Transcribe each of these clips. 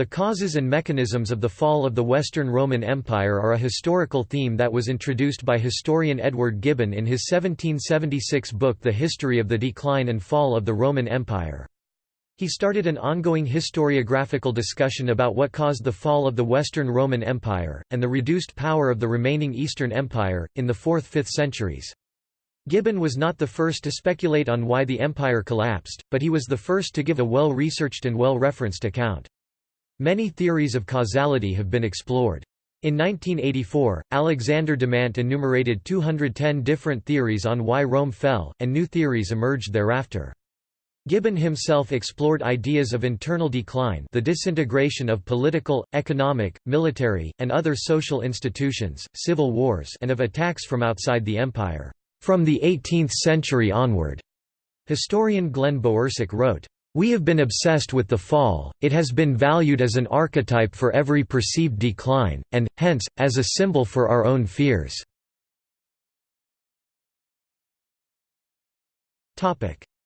The causes and mechanisms of the fall of the Western Roman Empire are a historical theme that was introduced by historian Edward Gibbon in his 1776 book The History of the Decline and Fall of the Roman Empire. He started an ongoing historiographical discussion about what caused the fall of the Western Roman Empire, and the reduced power of the remaining Eastern Empire, in the 4th–5th centuries. Gibbon was not the first to speculate on why the empire collapsed, but he was the first to give a well-researched and well-referenced account. Many theories of causality have been explored. In 1984, Alexander Demandt enumerated 210 different theories on why Rome fell, and new theories emerged thereafter. Gibbon himself explored ideas of internal decline the disintegration of political, economic, military, and other social institutions, civil wars and of attacks from outside the empire, "...from the 18th century onward." Historian Glen Bowersock wrote, we have been obsessed with the fall, it has been valued as an archetype for every perceived decline, and, hence, as a symbol for our own fears.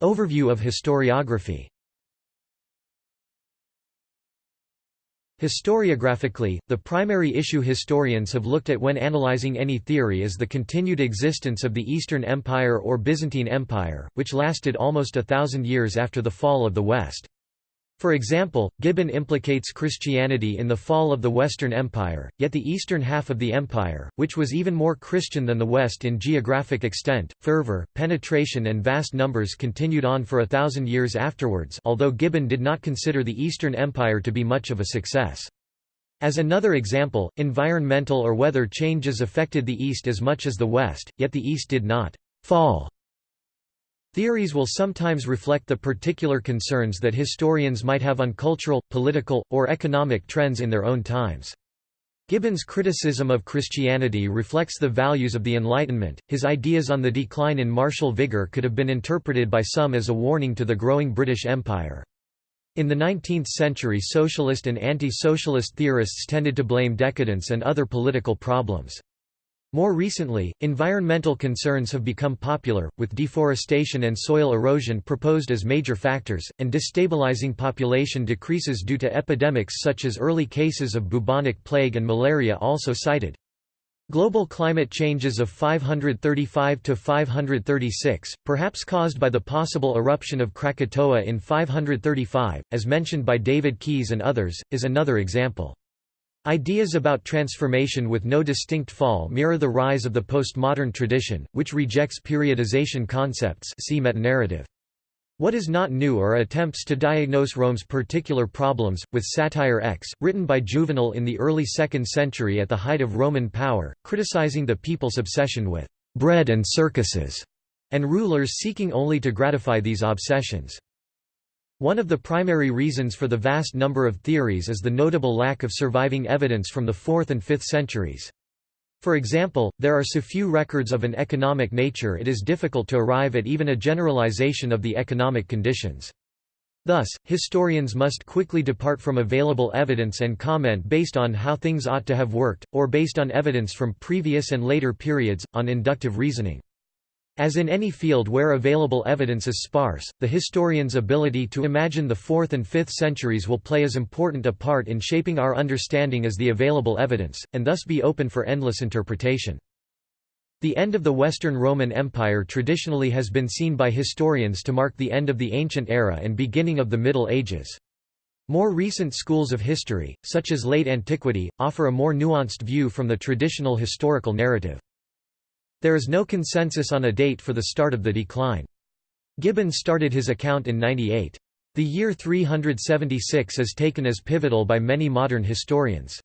Overview of historiography Historiographically, the primary issue historians have looked at when analyzing any theory is the continued existence of the Eastern Empire or Byzantine Empire, which lasted almost a thousand years after the fall of the West. For example, Gibbon implicates Christianity in the fall of the Western Empire, yet the eastern half of the empire, which was even more Christian than the West in geographic extent, fervor, penetration and vast numbers continued on for a thousand years afterwards although Gibbon did not consider the Eastern Empire to be much of a success. As another example, environmental or weather changes affected the East as much as the West, yet the East did not «fall» Theories will sometimes reflect the particular concerns that historians might have on cultural, political, or economic trends in their own times. Gibbon's criticism of Christianity reflects the values of the Enlightenment. His ideas on the decline in martial vigor could have been interpreted by some as a warning to the growing British Empire. In the 19th century socialist and anti-socialist theorists tended to blame decadence and other political problems. More recently, environmental concerns have become popular, with deforestation and soil erosion proposed as major factors, and destabilizing population decreases due to epidemics such as early cases of bubonic plague and malaria also cited. Global climate changes of 535 to 536, perhaps caused by the possible eruption of Krakatoa in 535, as mentioned by David Keys and others, is another example. Ideas about transformation with no distinct fall mirror the rise of the postmodern tradition, which rejects periodization concepts see metanarrative. What is not new are attempts to diagnose Rome's particular problems, with Satire X, written by Juvenal in the early 2nd century at the height of Roman power, criticizing the people's obsession with «bread and circuses», and rulers seeking only to gratify these obsessions. One of the primary reasons for the vast number of theories is the notable lack of surviving evidence from the 4th and 5th centuries. For example, there are so few records of an economic nature it is difficult to arrive at even a generalization of the economic conditions. Thus, historians must quickly depart from available evidence and comment based on how things ought to have worked, or based on evidence from previous and later periods, on inductive reasoning. As in any field where available evidence is sparse, the historian's ability to imagine the 4th and 5th centuries will play as important a part in shaping our understanding as the available evidence, and thus be open for endless interpretation. The end of the Western Roman Empire traditionally has been seen by historians to mark the end of the Ancient Era and beginning of the Middle Ages. More recent schools of history, such as late antiquity, offer a more nuanced view from the traditional historical narrative. There is no consensus on a date for the start of the decline. Gibbon started his account in 98. The year 376 is taken as pivotal by many modern historians.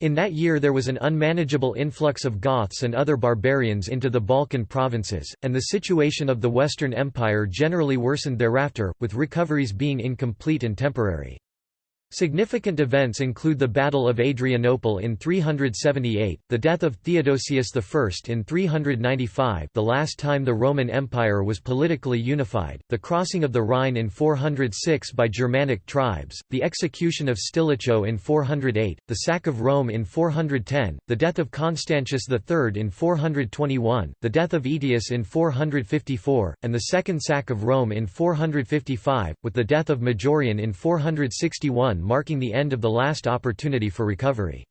In that year there was an unmanageable influx of Goths and other barbarians into the Balkan provinces, and the situation of the Western Empire generally worsened thereafter, with recoveries being incomplete and temporary. Significant events include the Battle of Adrianople in 378, the death of Theodosius I in 395 the last time the Roman Empire was politically unified, the crossing of the Rhine in 406 by Germanic tribes, the execution of Stilicho in 408, the sack of Rome in 410, the death of Constantius III in 421, the death of Aetius in 454, and the second sack of Rome in 455, with the death of Majorian in 461 marking the end of the last opportunity for recovery.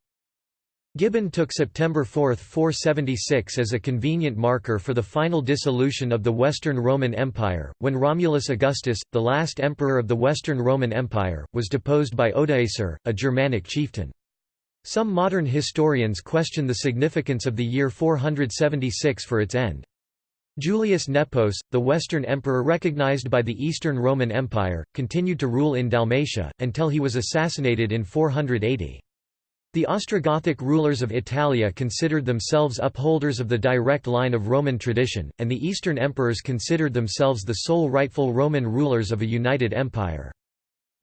Gibbon took September 4, 476 as a convenient marker for the final dissolution of the Western Roman Empire, when Romulus Augustus, the last emperor of the Western Roman Empire, was deposed by Odoacer, a Germanic chieftain. Some modern historians question the significance of the year 476 for its end. Julius Nepos, the Western emperor recognized by the Eastern Roman Empire, continued to rule in Dalmatia, until he was assassinated in 480. The Ostrogothic rulers of Italia considered themselves upholders of the direct line of Roman tradition, and the Eastern emperors considered themselves the sole rightful Roman rulers of a united empire.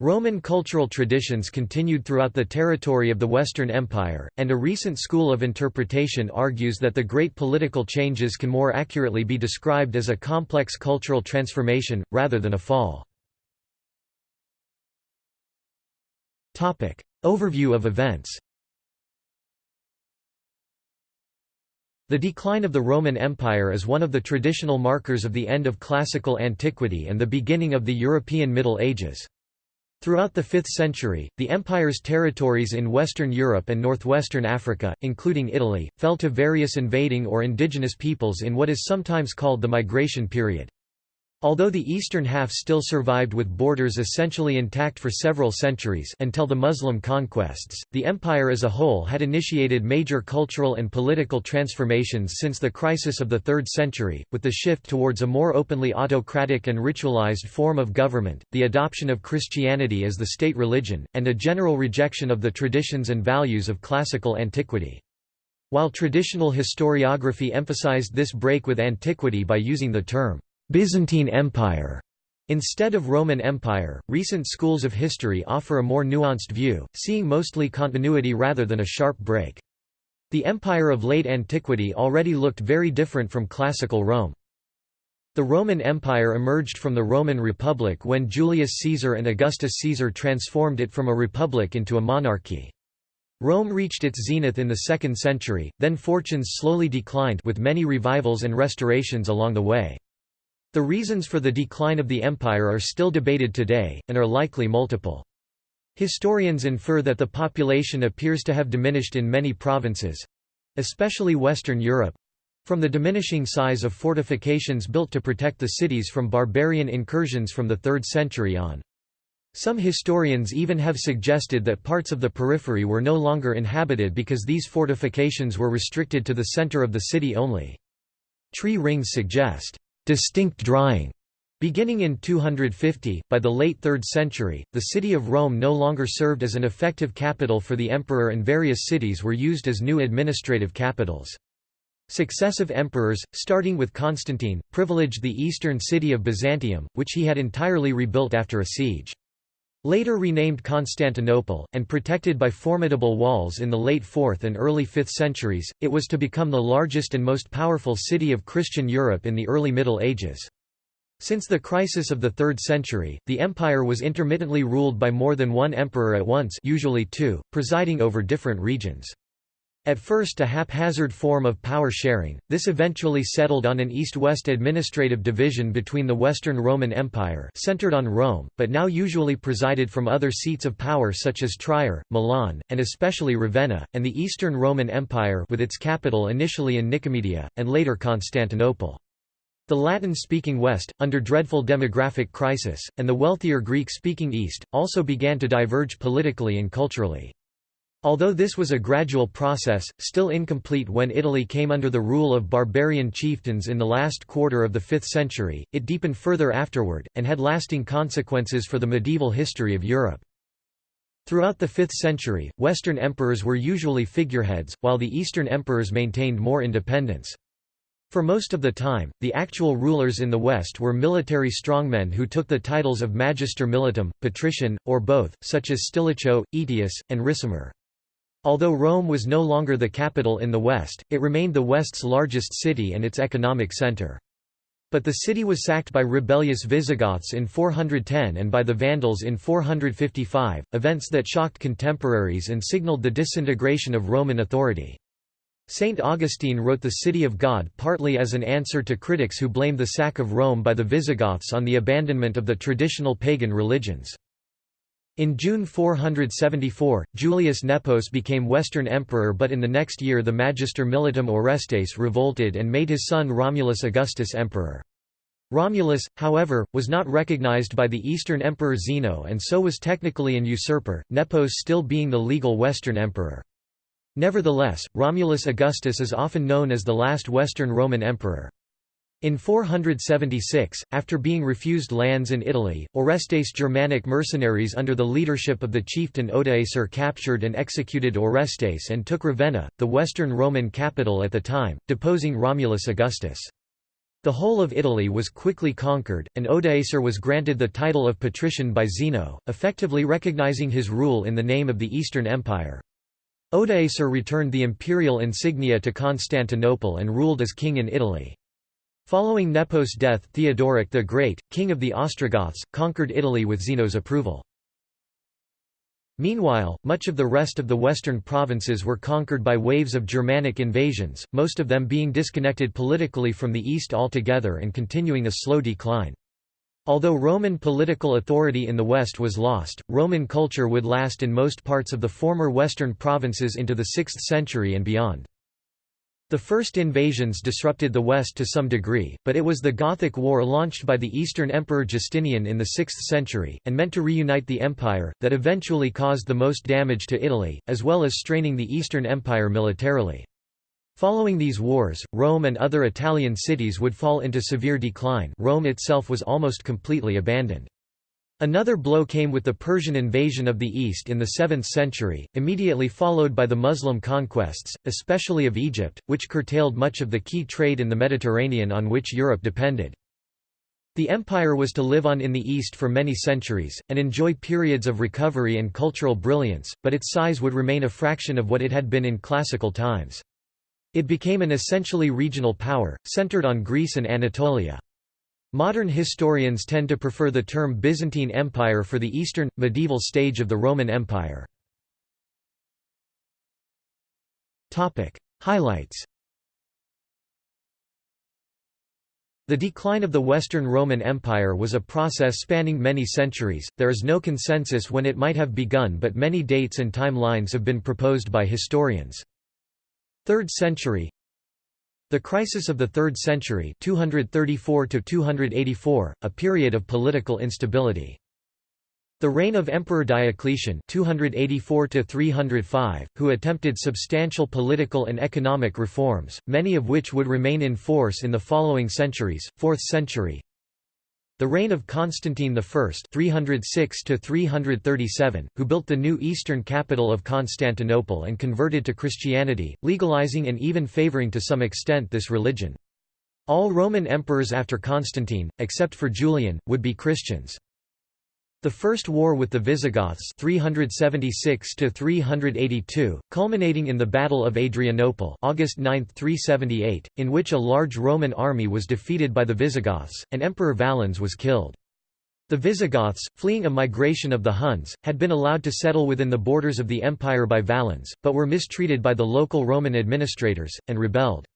Roman cultural traditions continued throughout the territory of the Western Empire, and a recent school of interpretation argues that the great political changes can more accurately be described as a complex cultural transformation, rather than a fall. Overview of events The decline of the Roman Empire is one of the traditional markers of the end of classical antiquity and the beginning of the European Middle Ages. Throughout the 5th century, the empire's territories in Western Europe and northwestern Africa, including Italy, fell to various invading or indigenous peoples in what is sometimes called the migration period. Although the eastern half still survived with borders essentially intact for several centuries until the Muslim conquests, the empire as a whole had initiated major cultural and political transformations since the crisis of the 3rd century, with the shift towards a more openly autocratic and ritualized form of government, the adoption of Christianity as the state religion, and a general rejection of the traditions and values of classical antiquity. While traditional historiography emphasized this break with antiquity by using the term Byzantine Empire Instead of Roman Empire, recent schools of history offer a more nuanced view, seeing mostly continuity rather than a sharp break. The empire of late antiquity already looked very different from classical Rome. The Roman Empire emerged from the Roman Republic when Julius Caesar and Augustus Caesar transformed it from a republic into a monarchy. Rome reached its zenith in the 2nd century, then fortunes slowly declined with many revivals and restorations along the way. The reasons for the decline of the empire are still debated today, and are likely multiple. Historians infer that the population appears to have diminished in many provinces—especially Western Europe—from the diminishing size of fortifications built to protect the cities from barbarian incursions from the 3rd century on. Some historians even have suggested that parts of the periphery were no longer inhabited because these fortifications were restricted to the center of the city only. Tree rings suggest distinct drying. Beginning in 250, by the late 3rd century, the city of Rome no longer served as an effective capital for the emperor and various cities were used as new administrative capitals. Successive emperors, starting with Constantine, privileged the eastern city of Byzantium, which he had entirely rebuilt after a siege. Later renamed Constantinople, and protected by formidable walls in the late 4th and early 5th centuries, it was to become the largest and most powerful city of Christian Europe in the early Middle Ages. Since the crisis of the 3rd century, the empire was intermittently ruled by more than one emperor at once usually two, presiding over different regions. At first a haphazard form of power sharing, this eventually settled on an east-west administrative division between the Western Roman Empire centered on Rome, but now usually presided from other seats of power such as Trier, Milan, and especially Ravenna, and the Eastern Roman Empire with its capital initially in Nicomedia, and later Constantinople. The Latin-speaking West, under dreadful demographic crisis, and the wealthier Greek-speaking East, also began to diverge politically and culturally. Although this was a gradual process, still incomplete when Italy came under the rule of barbarian chieftains in the last quarter of the 5th century, it deepened further afterward, and had lasting consequences for the medieval history of Europe. Throughout the 5th century, Western emperors were usually figureheads, while the Eastern emperors maintained more independence. For most of the time, the actual rulers in the West were military strongmen who took the titles of magister militum, patrician, or both, such as Stilicho, Aetius, and Ricimer. Although Rome was no longer the capital in the west, it remained the west's largest city and its economic center. But the city was sacked by rebellious Visigoths in 410 and by the Vandals in 455, events that shocked contemporaries and signaled the disintegration of Roman authority. Saint Augustine wrote The City of God partly as an answer to critics who blamed the sack of Rome by the Visigoths on the abandonment of the traditional pagan religions. In June 474, Julius Nepos became Western Emperor but in the next year the Magister Militum Orestes revolted and made his son Romulus Augustus emperor. Romulus, however, was not recognized by the Eastern Emperor Zeno and so was technically an usurper, Nepos still being the legal Western Emperor. Nevertheless, Romulus Augustus is often known as the last Western Roman emperor. In 476, after being refused lands in Italy, Orestes' Germanic mercenaries under the leadership of the chieftain Odoacer captured and executed Orestes and took Ravenna, the Western Roman capital at the time, deposing Romulus Augustus. The whole of Italy was quickly conquered, and Odoacer was granted the title of patrician by Zeno, effectively recognizing his rule in the name of the Eastern Empire. Odoacer returned the imperial insignia to Constantinople and ruled as king in Italy. Following Nepos' death Theodoric the Great, king of the Ostrogoths, conquered Italy with Zeno's approval. Meanwhile, much of the rest of the western provinces were conquered by waves of Germanic invasions, most of them being disconnected politically from the East altogether and continuing a slow decline. Although Roman political authority in the West was lost, Roman culture would last in most parts of the former western provinces into the 6th century and beyond. The first invasions disrupted the West to some degree, but it was the Gothic War launched by the Eastern Emperor Justinian in the 6th century, and meant to reunite the empire, that eventually caused the most damage to Italy, as well as straining the Eastern Empire militarily. Following these wars, Rome and other Italian cities would fall into severe decline Rome itself was almost completely abandoned. Another blow came with the Persian invasion of the East in the 7th century, immediately followed by the Muslim conquests, especially of Egypt, which curtailed much of the key trade in the Mediterranean on which Europe depended. The empire was to live on in the East for many centuries, and enjoy periods of recovery and cultural brilliance, but its size would remain a fraction of what it had been in classical times. It became an essentially regional power, centered on Greece and Anatolia. Modern historians tend to prefer the term Byzantine Empire for the eastern, medieval stage of the Roman Empire. Highlights The decline of the Western Roman Empire was a process spanning many centuries, there is no consensus when it might have begun but many dates and timelines have been proposed by historians. 3rd century the crisis of the 3rd century 234 a period of political instability. The reign of Emperor Diocletian 284 who attempted substantial political and economic reforms, many of which would remain in force in the following centuries, 4th century the reign of Constantine I (306–337), who built the new eastern capital of Constantinople and converted to Christianity, legalizing and even favoring to some extent this religion. All Roman emperors after Constantine, except for Julian, would be Christians. The First War with the Visigoths 376 culminating in the Battle of Adrianople August 9, 378, in which a large Roman army was defeated by the Visigoths, and Emperor Valens was killed. The Visigoths, fleeing a migration of the Huns, had been allowed to settle within the borders of the empire by Valens, but were mistreated by the local Roman administrators, and rebelled.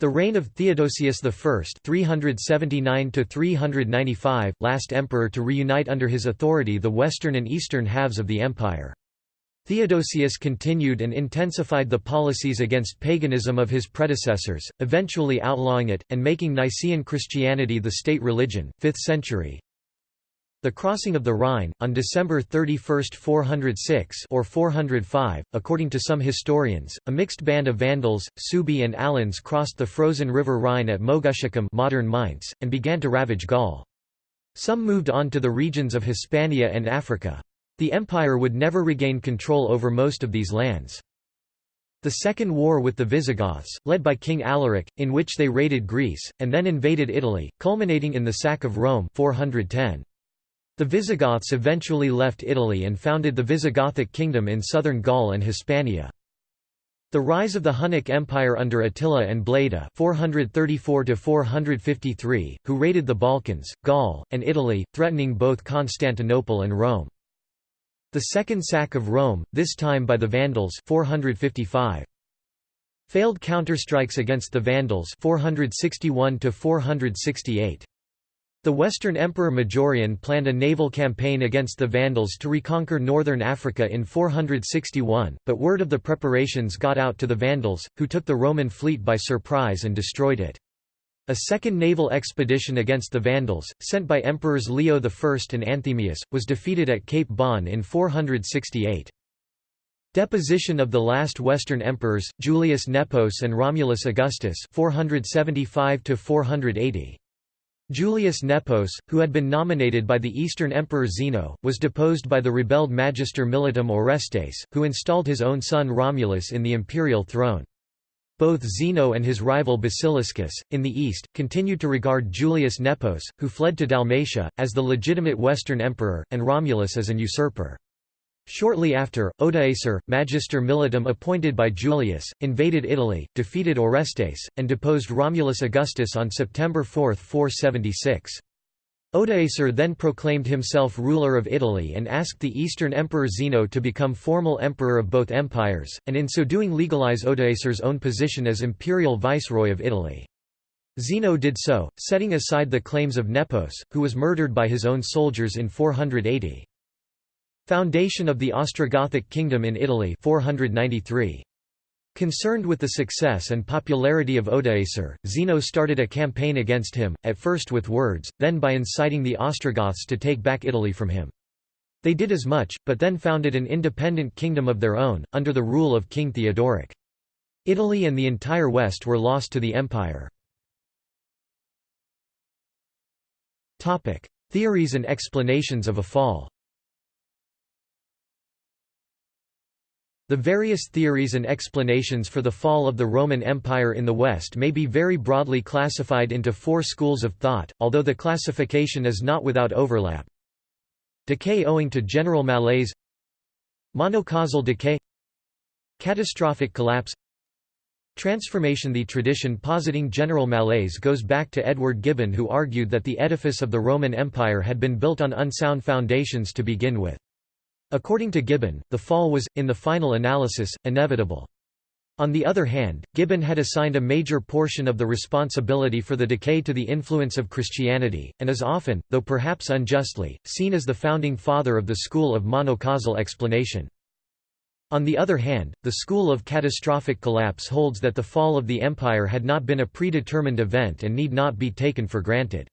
The reign of Theodosius I (379–395), last emperor to reunite under his authority the western and eastern halves of the empire. Theodosius continued and intensified the policies against paganism of his predecessors, eventually outlawing it, and making Nicene Christianity the state religion, 5th century. The crossing of the Rhine, on December 31, 406 or 405, according to some historians, a mixed band of Vandals, Suebi and Alans crossed the frozen river Rhine at Moguntiacum modern Mainz, and began to ravage Gaul. Some moved on to the regions of Hispania and Africa. The empire would never regain control over most of these lands. The Second War with the Visigoths, led by King Alaric, in which they raided Greece, and then invaded Italy, culminating in the sack of Rome 410. The Visigoths eventually left Italy and founded the Visigothic kingdom in southern Gaul and Hispania. The rise of the Hunnic Empire under Attila and Bleda 434–453, who raided the Balkans, Gaul, and Italy, threatening both Constantinople and Rome. The second sack of Rome, this time by the Vandals 455. Failed counterstrikes against the Vandals 461 468. The Western Emperor Majorian planned a naval campaign against the Vandals to reconquer northern Africa in 461, but word of the preparations got out to the Vandals, who took the Roman fleet by surprise and destroyed it. A second naval expedition against the Vandals, sent by Emperors Leo I and Anthemius, was defeated at Cape Bon in 468. Deposition of the last Western emperors, Julius Nepos and Romulus Augustus 475 480. Julius Nepos, who had been nominated by the Eastern Emperor Zeno, was deposed by the rebelled Magister Militum Orestes, who installed his own son Romulus in the imperial throne. Both Zeno and his rival Basiliscus, in the east, continued to regard Julius Nepos, who fled to Dalmatia, as the legitimate Western emperor, and Romulus as an usurper. Shortly after, Odoacer, magister militum appointed by Julius, invaded Italy, defeated Orestes, and deposed Romulus Augustus on September 4, 476. Odoacer then proclaimed himself ruler of Italy and asked the Eastern Emperor Zeno to become formal emperor of both empires, and in so doing legalize Odoacer's own position as imperial viceroy of Italy. Zeno did so, setting aside the claims of Nepos, who was murdered by his own soldiers in 480. Foundation of the Ostrogothic kingdom in Italy 493. Concerned with the success and popularity of Odoacer, Zeno started a campaign against him, at first with words, then by inciting the Ostrogoths to take back Italy from him. They did as much, but then founded an independent kingdom of their own, under the rule of King Theodoric. Italy and the entire West were lost to the empire. Theories and explanations of a fall The various theories and explanations for the fall of the Roman Empire in the West may be very broadly classified into four schools of thought, although the classification is not without overlap. Decay owing to general malaise Monocausal decay Catastrophic collapse Transformation The tradition positing general malaise goes back to Edward Gibbon who argued that the edifice of the Roman Empire had been built on unsound foundations to begin with. According to Gibbon, the fall was, in the final analysis, inevitable. On the other hand, Gibbon had assigned a major portion of the responsibility for the decay to the influence of Christianity, and is often, though perhaps unjustly, seen as the founding father of the school of monocausal explanation. On the other hand, the school of catastrophic collapse holds that the fall of the empire had not been a predetermined event and need not be taken for granted.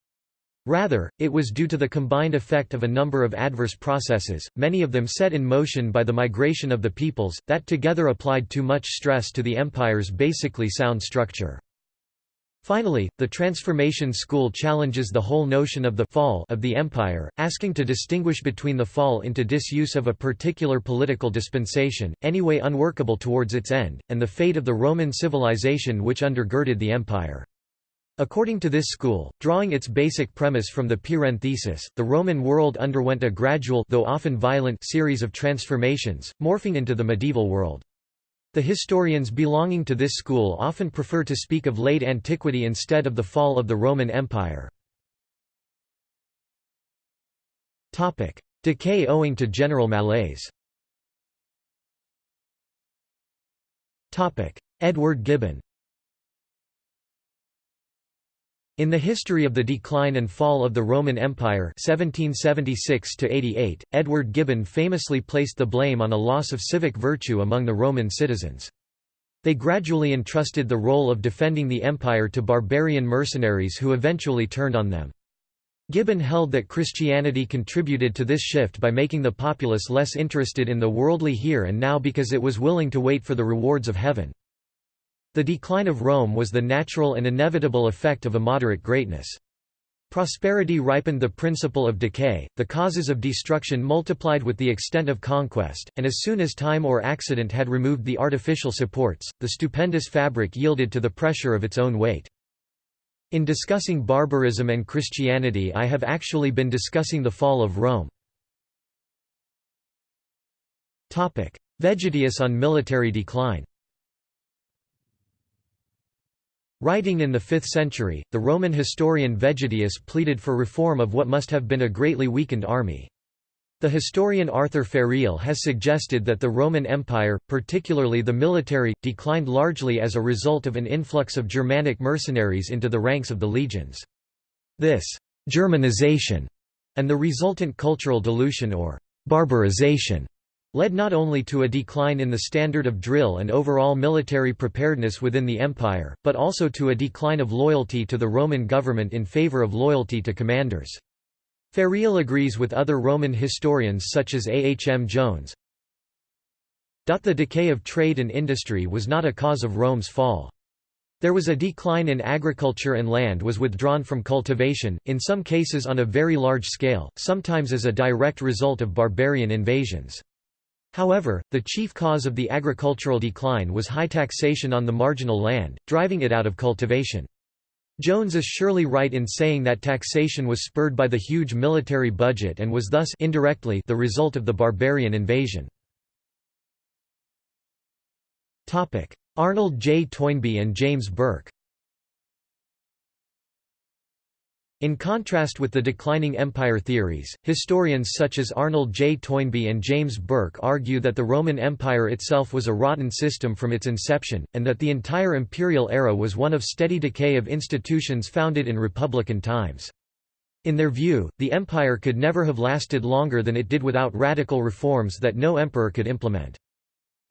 Rather, it was due to the combined effect of a number of adverse processes, many of them set in motion by the migration of the peoples, that together applied too much stress to the empire's basically sound structure. Finally, the Transformation School challenges the whole notion of the fall of the empire, asking to distinguish between the fall into disuse of a particular political dispensation, anyway unworkable towards its end, and the fate of the Roman civilization which undergirded the empire. According to this school, drawing its basic premise from the Pirenne thesis, the Roman world underwent a gradual though often violent series of transformations, morphing into the medieval world. The historians belonging to this school often prefer to speak of late antiquity instead of the fall of the Roman Empire. Decay owing to general malaise Edward Gibbon In the history of the decline and fall of the Roman Empire 1776 Edward Gibbon famously placed the blame on a loss of civic virtue among the Roman citizens. They gradually entrusted the role of defending the empire to barbarian mercenaries who eventually turned on them. Gibbon held that Christianity contributed to this shift by making the populace less interested in the worldly here and now because it was willing to wait for the rewards of heaven. The decline of Rome was the natural and inevitable effect of a moderate greatness. Prosperity ripened the principle of decay, the causes of destruction multiplied with the extent of conquest, and as soon as time or accident had removed the artificial supports, the stupendous fabric yielded to the pressure of its own weight. In discussing barbarism and Christianity I have actually been discussing the fall of Rome. Vegetius on military decline Writing in the 5th century, the Roman historian Vegetius pleaded for reform of what must have been a greatly weakened army. The historian Arthur Ferrill has suggested that the Roman Empire, particularly the military, declined largely as a result of an influx of Germanic mercenaries into the ranks of the legions. This Germanization, and the resultant cultural dilution or barbarization led not only to a decline in the standard of drill and overall military preparedness within the empire, but also to a decline of loyalty to the Roman government in favor of loyalty to commanders. Ferrill agrees with other Roman historians such as A. H. M. Jones. The decay of trade and industry was not a cause of Rome's fall. There was a decline in agriculture and land was withdrawn from cultivation, in some cases on a very large scale, sometimes as a direct result of barbarian invasions. However, the chief cause of the agricultural decline was high taxation on the marginal land, driving it out of cultivation. Jones is surely right in saying that taxation was spurred by the huge military budget and was thus indirectly the result of the barbarian invasion. Arnold J. Toynbee and James Burke In contrast with the declining empire theories, historians such as Arnold J. Toynbee and James Burke argue that the Roman Empire itself was a rotten system from its inception, and that the entire imperial era was one of steady decay of institutions founded in republican times. In their view, the empire could never have lasted longer than it did without radical reforms that no emperor could implement.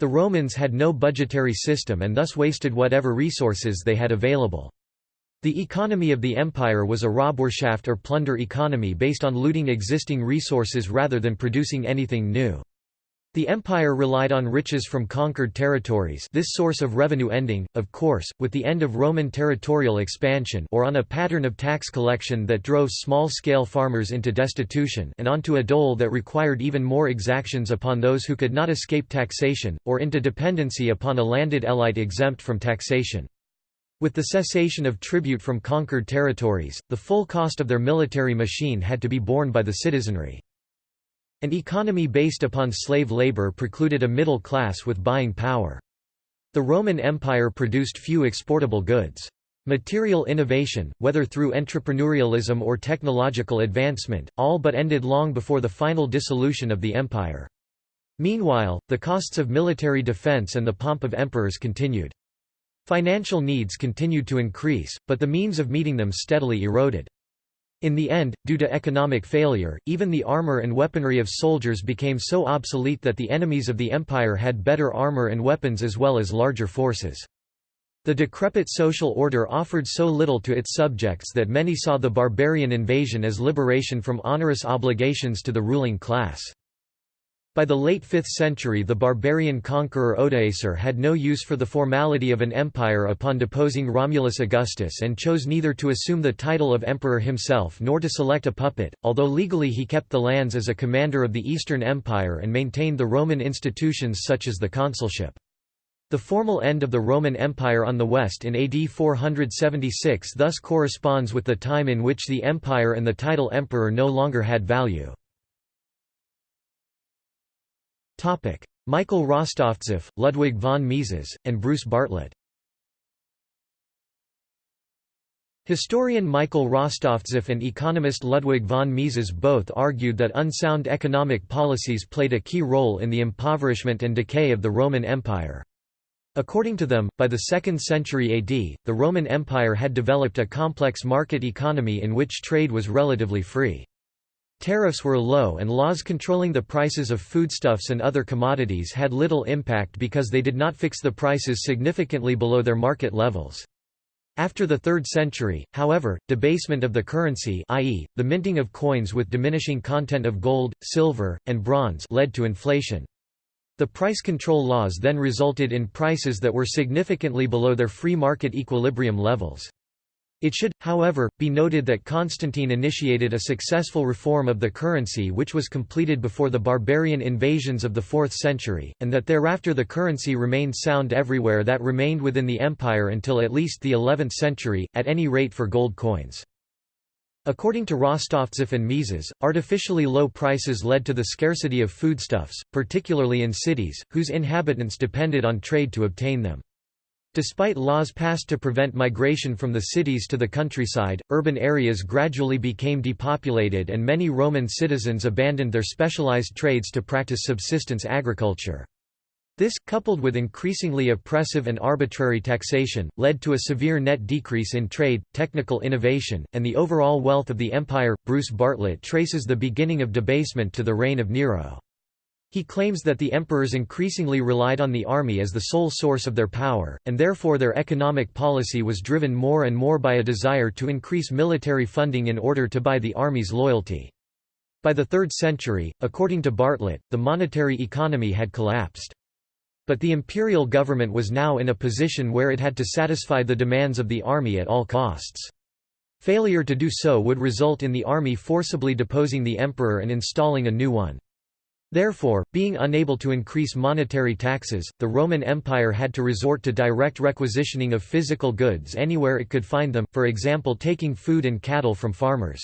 The Romans had no budgetary system and thus wasted whatever resources they had available. The economy of the empire was a Raubwirtschaft or plunder economy based on looting existing resources rather than producing anything new. The empire relied on riches from conquered territories this source of revenue ending, of course, with the end of Roman territorial expansion or on a pattern of tax collection that drove small-scale farmers into destitution and onto a dole that required even more exactions upon those who could not escape taxation, or into dependency upon a landed elite exempt from taxation. With the cessation of tribute from conquered territories, the full cost of their military machine had to be borne by the citizenry. An economy based upon slave labor precluded a middle class with buying power. The Roman Empire produced few exportable goods. Material innovation, whether through entrepreneurialism or technological advancement, all but ended long before the final dissolution of the empire. Meanwhile, the costs of military defense and the pomp of emperors continued. Financial needs continued to increase, but the means of meeting them steadily eroded. In the end, due to economic failure, even the armor and weaponry of soldiers became so obsolete that the enemies of the empire had better armor and weapons as well as larger forces. The decrepit social order offered so little to its subjects that many saw the barbarian invasion as liberation from onerous obligations to the ruling class. By the late 5th century the barbarian conqueror Odoacer had no use for the formality of an empire upon deposing Romulus Augustus and chose neither to assume the title of emperor himself nor to select a puppet, although legally he kept the lands as a commander of the Eastern Empire and maintained the Roman institutions such as the consulship. The formal end of the Roman Empire on the west in AD 476 thus corresponds with the time in which the empire and the title emperor no longer had value. Michael Rostovtsev, Ludwig von Mises, and Bruce Bartlett Historian Michael Rostovtsev and economist Ludwig von Mises both argued that unsound economic policies played a key role in the impoverishment and decay of the Roman Empire. According to them, by the 2nd century AD, the Roman Empire had developed a complex market economy in which trade was relatively free. Tariffs were low and laws controlling the prices of foodstuffs and other commodities had little impact because they did not fix the prices significantly below their market levels. After the 3rd century, however, debasement of the currency i.e., the minting of coins with diminishing content of gold, silver, and bronze led to inflation. The price control laws then resulted in prices that were significantly below their free market equilibrium levels. It should, however, be noted that Constantine initiated a successful reform of the currency which was completed before the barbarian invasions of the 4th century, and that thereafter the currency remained sound everywhere that remained within the empire until at least the 11th century, at any rate for gold coins. According to Rostovtsev and Mises, artificially low prices led to the scarcity of foodstuffs, particularly in cities, whose inhabitants depended on trade to obtain them. Despite laws passed to prevent migration from the cities to the countryside, urban areas gradually became depopulated and many Roman citizens abandoned their specialized trades to practice subsistence agriculture. This, coupled with increasingly oppressive and arbitrary taxation, led to a severe net decrease in trade, technical innovation, and the overall wealth of the empire. Bruce Bartlett traces the beginning of debasement to the reign of Nero. He claims that the emperors increasingly relied on the army as the sole source of their power, and therefore their economic policy was driven more and more by a desire to increase military funding in order to buy the army's loyalty. By the 3rd century, according to Bartlett, the monetary economy had collapsed. But the imperial government was now in a position where it had to satisfy the demands of the army at all costs. Failure to do so would result in the army forcibly deposing the emperor and installing a new one. Therefore, being unable to increase monetary taxes, the Roman Empire had to resort to direct requisitioning of physical goods anywhere it could find them, for example taking food and cattle from farmers.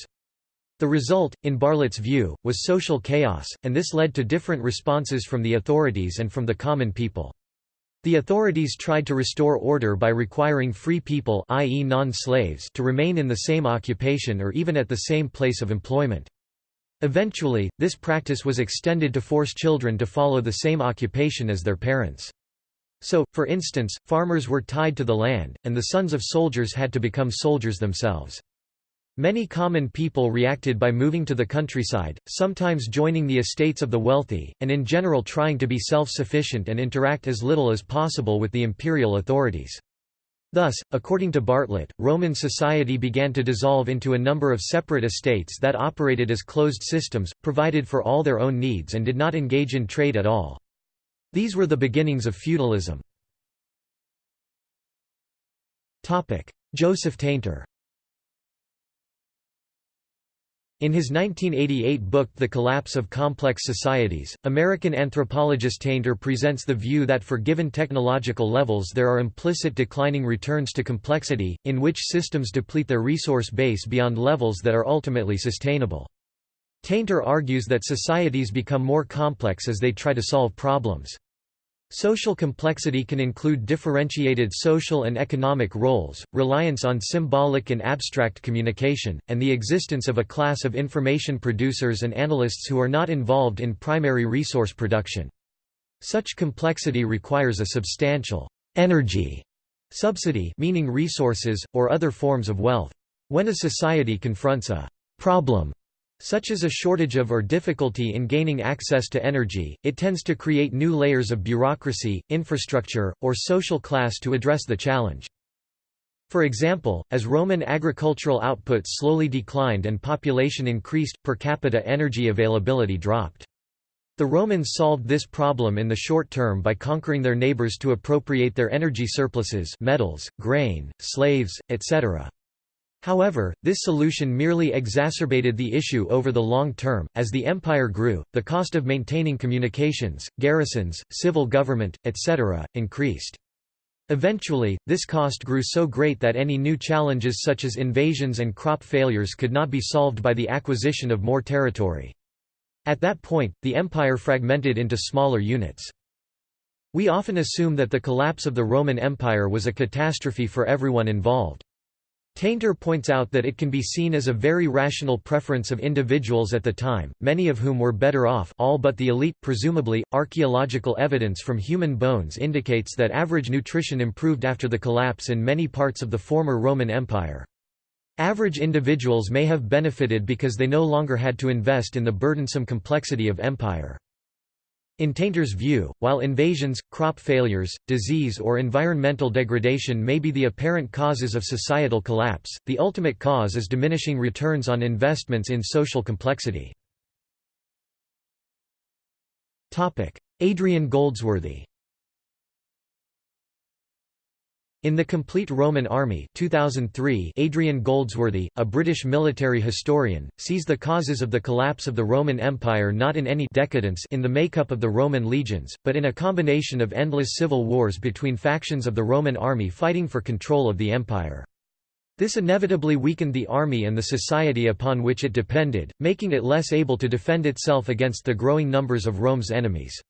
The result, in Bartlett's view, was social chaos, and this led to different responses from the authorities and from the common people. The authorities tried to restore order by requiring free people i.e. non-slaves to remain in the same occupation or even at the same place of employment. Eventually, this practice was extended to force children to follow the same occupation as their parents. So, for instance, farmers were tied to the land, and the sons of soldiers had to become soldiers themselves. Many common people reacted by moving to the countryside, sometimes joining the estates of the wealthy, and in general trying to be self-sufficient and interact as little as possible with the imperial authorities. Thus, according to Bartlett, Roman society began to dissolve into a number of separate estates that operated as closed systems, provided for all their own needs and did not engage in trade at all. These were the beginnings of feudalism. Joseph Tainter In his 1988 book The Collapse of Complex Societies, American anthropologist Tainter presents the view that for given technological levels there are implicit declining returns to complexity, in which systems deplete their resource base beyond levels that are ultimately sustainable. Tainter argues that societies become more complex as they try to solve problems. Social complexity can include differentiated social and economic roles, reliance on symbolic and abstract communication, and the existence of a class of information producers and analysts who are not involved in primary resource production. Such complexity requires a substantial energy subsidy meaning resources, or other forms of wealth. When a society confronts a problem such as a shortage of or difficulty in gaining access to energy, it tends to create new layers of bureaucracy, infrastructure, or social class to address the challenge. For example, as Roman agricultural output slowly declined and population increased, per capita energy availability dropped. The Romans solved this problem in the short term by conquering their neighbors to appropriate their energy surpluses metals, grain, slaves, etc. However, this solution merely exacerbated the issue over the long term. As the empire grew, the cost of maintaining communications, garrisons, civil government, etc., increased. Eventually, this cost grew so great that any new challenges such as invasions and crop failures could not be solved by the acquisition of more territory. At that point, the empire fragmented into smaller units. We often assume that the collapse of the Roman Empire was a catastrophe for everyone involved. Tainter points out that it can be seen as a very rational preference of individuals at the time, many of whom were better off all but the elite. Presumably, archaeological evidence from human bones indicates that average nutrition improved after the collapse in many parts of the former Roman Empire. Average individuals may have benefited because they no longer had to invest in the burdensome complexity of empire. In Tainter's view, while invasions, crop failures, disease or environmental degradation may be the apparent causes of societal collapse, the ultimate cause is diminishing returns on investments in social complexity. Adrian Goldsworthy In The Complete Roman Army 2003, Adrian Goldsworthy, a British military historian, sees the causes of the collapse of the Roman Empire not in any decadence in the makeup of the Roman legions, but in a combination of endless civil wars between factions of the Roman army fighting for control of the empire. This inevitably weakened the army and the society upon which it depended, making it less able to defend itself against the growing numbers of Rome's enemies.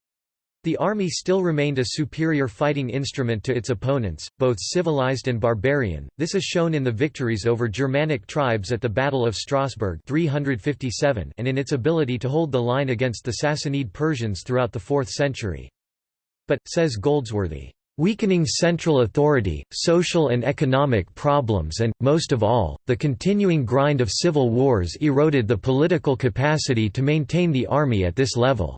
The army still remained a superior fighting instrument to its opponents, both civilized and barbarian. This is shown in the victories over Germanic tribes at the Battle of Strasbourg 357 and in its ability to hold the line against the Sassanid Persians throughout the 4th century. but, says Goldsworthy, weakening central authority, social and economic problems and, most of all, the continuing grind of civil wars eroded the political capacity to maintain the army at this level.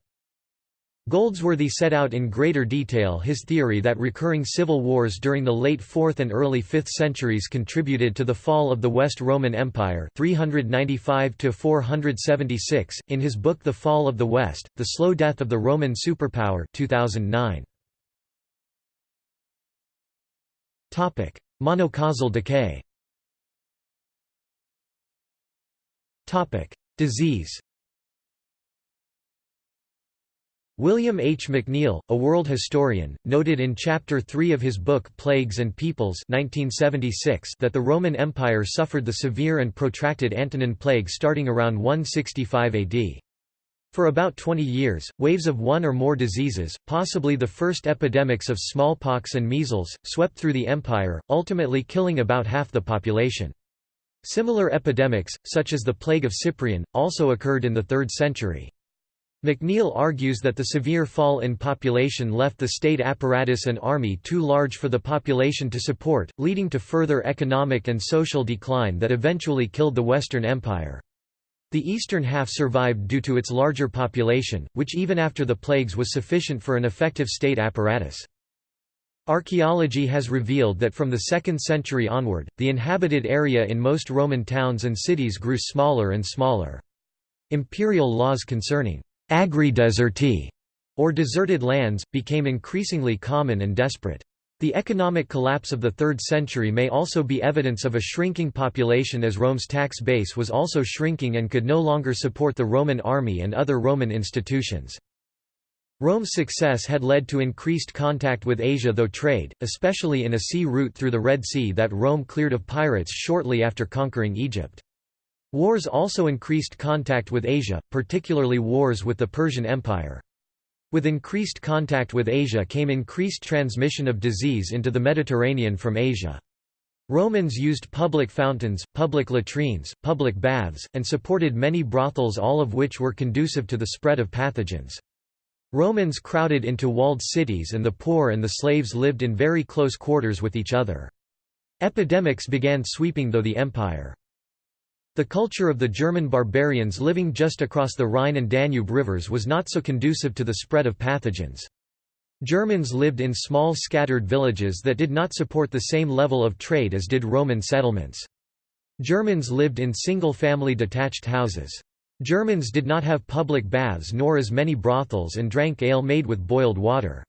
Goldsworthy set out in greater detail his theory that recurring civil wars during the late 4th and early 5th centuries contributed to the fall of the West Roman Empire 395 in his book The Fall of the West, The Slow Death of the Roman Superpower 2009. Monocausal decay Disease William H. McNeill, a world historian, noted in Chapter 3 of his book Plagues and Peoples 1976 that the Roman Empire suffered the severe and protracted Antonine Plague starting around 165 AD. For about 20 years, waves of one or more diseases, possibly the first epidemics of smallpox and measles, swept through the empire, ultimately killing about half the population. Similar epidemics, such as the Plague of Cyprian, also occurred in the 3rd century. McNeill argues that the severe fall in population left the state apparatus and army too large for the population to support, leading to further economic and social decline that eventually killed the Western Empire. The eastern half survived due to its larger population, which even after the plagues was sufficient for an effective state apparatus. Archaeology has revealed that from the 2nd century onward, the inhabited area in most Roman towns and cities grew smaller and smaller. Imperial laws concerning Agri-deserti, or deserted lands, became increasingly common and desperate. The economic collapse of the 3rd century may also be evidence of a shrinking population as Rome's tax base was also shrinking and could no longer support the Roman army and other Roman institutions. Rome's success had led to increased contact with Asia though trade, especially in a sea route through the Red Sea that Rome cleared of pirates shortly after conquering Egypt. Wars also increased contact with Asia, particularly wars with the Persian Empire. With increased contact with Asia came increased transmission of disease into the Mediterranean from Asia. Romans used public fountains, public latrines, public baths, and supported many brothels all of which were conducive to the spread of pathogens. Romans crowded into walled cities and the poor and the slaves lived in very close quarters with each other. Epidemics began sweeping though the empire. The culture of the German barbarians living just across the Rhine and Danube rivers was not so conducive to the spread of pathogens. Germans lived in small scattered villages that did not support the same level of trade as did Roman settlements. Germans lived in single-family detached houses. Germans did not have public baths nor as many brothels and drank ale made with boiled water.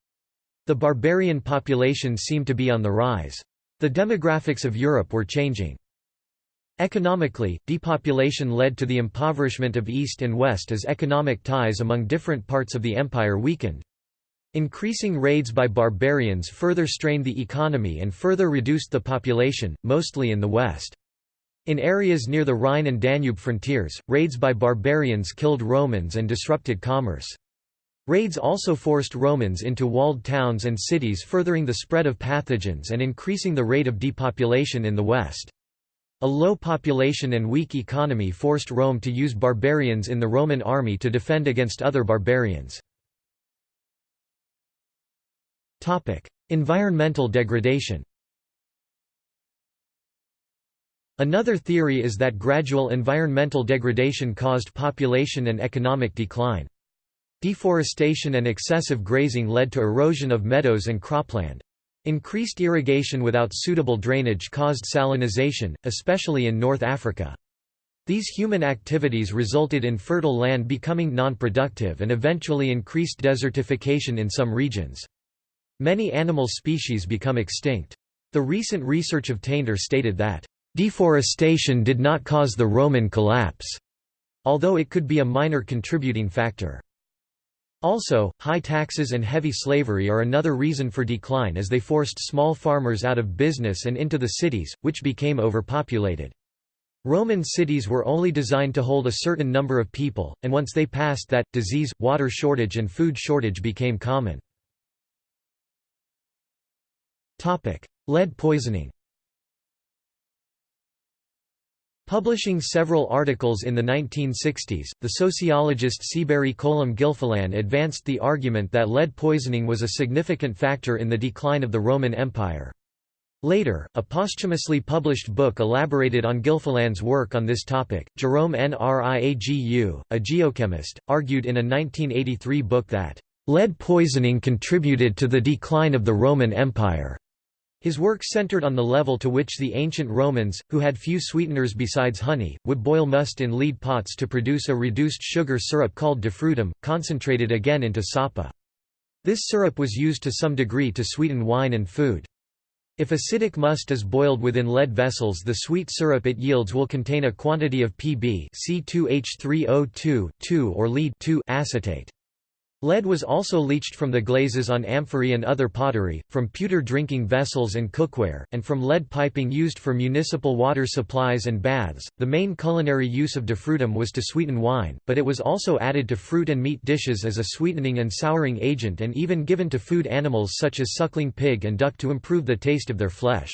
The barbarian population seemed to be on the rise. The demographics of Europe were changing. Economically, depopulation led to the impoverishment of East and West as economic ties among different parts of the empire weakened. Increasing raids by barbarians further strained the economy and further reduced the population, mostly in the west. In areas near the Rhine and Danube frontiers, raids by barbarians killed Romans and disrupted commerce. Raids also forced Romans into walled towns and cities furthering the spread of pathogens and increasing the rate of depopulation in the west. A low population and weak economy forced Rome to use barbarians in the Roman army to defend against other barbarians. environmental degradation Another theory is that gradual environmental degradation caused population and economic decline. Deforestation and excessive grazing led to erosion of meadows and cropland. Increased irrigation without suitable drainage caused salinization, especially in North Africa. These human activities resulted in fertile land becoming non-productive and eventually increased desertification in some regions. Many animal species become extinct. The recent research of Tainter stated that, "...deforestation did not cause the Roman collapse," although it could be a minor contributing factor. Also, high taxes and heavy slavery are another reason for decline as they forced small farmers out of business and into the cities, which became overpopulated. Roman cities were only designed to hold a certain number of people, and once they passed that, disease, water shortage and food shortage became common. Lead poisoning Publishing several articles in the 1960s, the sociologist Seabury Colum Gilfillan advanced the argument that lead poisoning was a significant factor in the decline of the Roman Empire. Later, a posthumously published book elaborated on Gilfillan's work on this topic. Jerome Nriagu, a geochemist, argued in a 1983 book that lead poisoning contributed to the decline of the Roman Empire. His work centered on the level to which the ancient Romans, who had few sweeteners besides honey, would boil must in lead pots to produce a reduced sugar syrup called defrutum, concentrated again into sapa. This syrup was used to some degree to sweeten wine and food. If acidic must is boiled within lead vessels the sweet syrup it yields will contain a quantity of Pb C2H3O2 or lead acetate. Lead was also leached from the glazes on amphorae and other pottery, from pewter drinking vessels and cookware, and from lead piping used for municipal water supplies and baths. The main culinary use of defrutum was to sweeten wine, but it was also added to fruit and meat dishes as a sweetening and souring agent and even given to food animals such as suckling pig and duck to improve the taste of their flesh.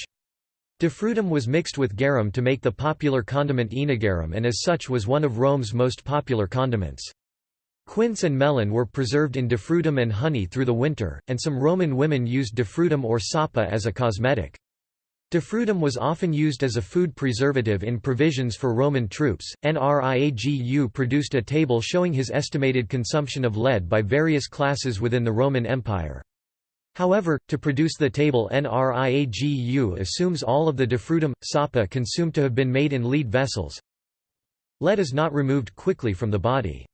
Defrutum was mixed with garum to make the popular condiment œnogarum and as such was one of Rome's most popular condiments. Quince and melon were preserved in defrutum and honey through the winter, and some Roman women used defrutum or sapa as a cosmetic. Defrutum was often used as a food preservative in provisions for Roman troops. NRIAGU produced a table showing his estimated consumption of lead by various classes within the Roman Empire. However, to produce the table NRIAGU assumes all of the defrutum, sapa consumed to have been made in lead vessels. Lead is not removed quickly from the body.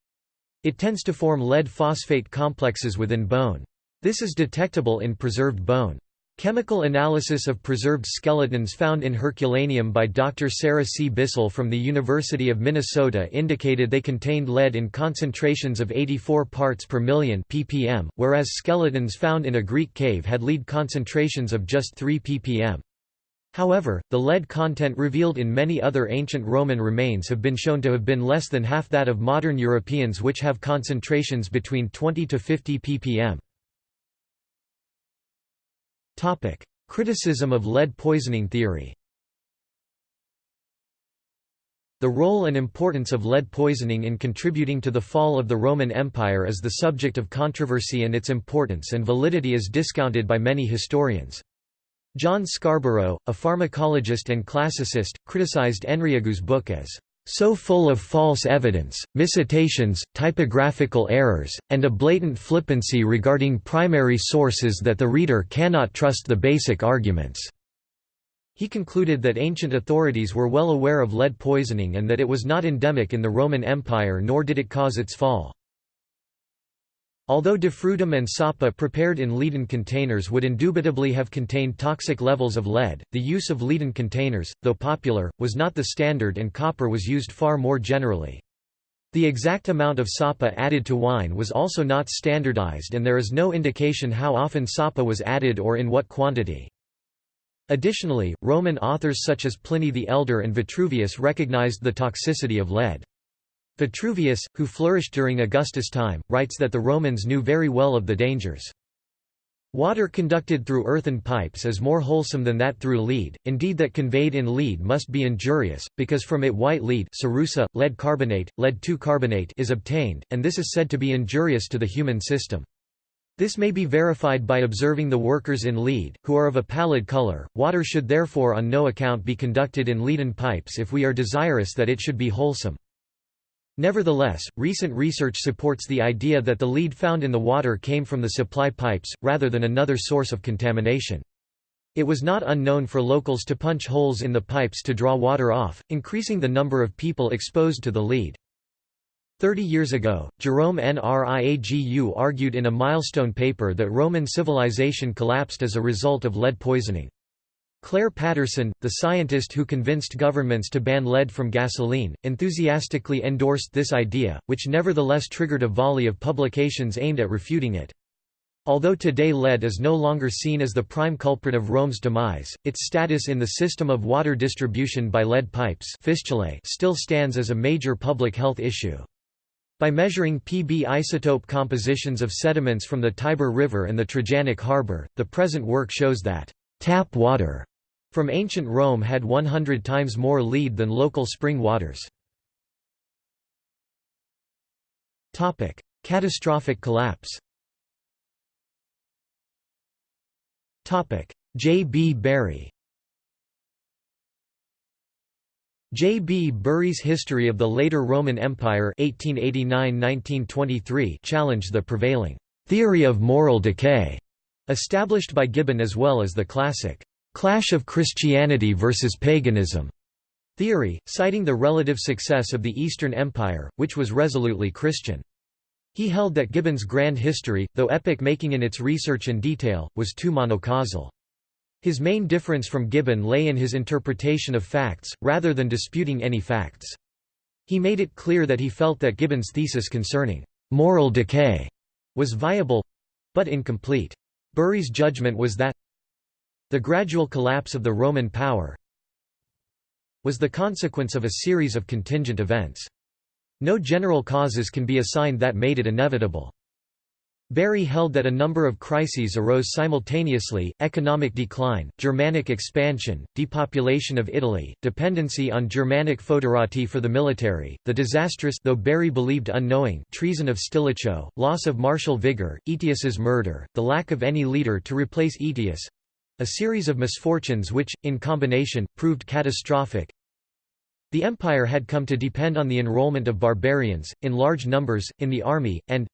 It tends to form lead phosphate complexes within bone. This is detectable in preserved bone. Chemical analysis of preserved skeletons found in Herculaneum by Dr. Sarah C. Bisel from the University of Minnesota indicated they contained lead in concentrations of 84 parts per million ppm, whereas skeletons found in a Greek cave had lead concentrations of just 3 ppm. However, the lead content revealed in many other ancient Roman remains have been shown to have been less than half that of modern Europeans which have concentrations between 20 to 50 ppm. Topic: Criticism of lead poisoning theory The role and importance of lead poisoning in contributing to the fall of the Roman Empire is the subject of controversy and its importance and validity is discounted by many historians. John Scarborough, a pharmacologist and classicist, criticized Nriagu's book as so full of false evidence, miscitations, typographical errors, and a blatant flippancy regarding primary sources that the reader cannot trust the basic arguments." He concluded that ancient authorities were well aware of lead poisoning and that it was not endemic in the Roman Empire nor did it cause its fall. Although defrutum and sapa prepared in leaden containers would indubitably have contained toxic levels of lead, the use of leaden containers, though popular, was not the standard and copper was used far more generally. The exact amount of sapa added to wine was also not standardized and there is no indication how often sapa was added or in what quantity. Additionally, Roman authors such as Pliny the Elder and Vitruvius recognized the toxicity of lead. Vitruvius, who flourished during Augustus' time, writes that the Romans knew very well of the dangers. Water conducted through earthen pipes is more wholesome than that through lead, indeed that conveyed in lead must be injurious, because from it white lead cerussa, lead carbonate, lead carbonate is obtained, and this is said to be injurious to the human system. This may be verified by observing the workers in lead, who are of a pallid color. Water should therefore on no account be conducted in leaden pipes if we are desirous that it should be wholesome. Nevertheless, recent research supports the idea that the lead found in the water came from the supply pipes, rather than another source of contamination. It was not unknown for locals to punch holes in the pipes to draw water off, increasing the number of people exposed to the lead. Thirty years ago, Jerome Nriagu argued in a milestone paper that Roman civilization collapsed as a result of lead poisoning. Clair Patterson, the scientist who convinced governments to ban lead from gasoline, enthusiastically endorsed this idea, which nevertheless triggered a volley of publications aimed at refuting it. Although today lead is no longer seen as the prime culprit of Rome's demise, its status in the system of water distribution by lead pipes still stands as a major public health issue. By measuring Pb isotope compositions of sediments from the Tiber River and the Trajanic Harbour, the present work shows that tap water from ancient Rome had 100 times more lead than local spring waters. Catastrophic collapse J. B. Bury J. B. Bury's History of the Later Roman Empire 1889–1923 challenged the prevailing «theory of moral decay» established by Gibbon as well as the classic «clash of Christianity versus paganism» theory, citing the relative success of the Eastern Empire, which was resolutely Christian. He held that Gibbon's grand history, though epoch-making in its research and detail, was too monocausal. His main difference from Gibbon lay in his interpretation of facts, rather than disputing any facts. He made it clear that he felt that Gibbon's thesis concerning «moral decay» was viable—but incomplete. Bury's judgment was that the gradual collapse of the Roman power was the consequence of a series of contingent events. No general causes can be assigned that made it inevitable. Bury held that a number of crises arose simultaneously, economic decline, Germanic expansion, depopulation of Italy, dependency on Germanic foederati for the military, the disastrous though Bury believed unknowing treason of Stilicho, loss of martial vigour, Aetius's murder, the lack of any leader to replace Aetius—a series of misfortunes which, in combination, proved catastrophic. The empire had come to depend on the enrollment of barbarians, in large numbers, in the army, and,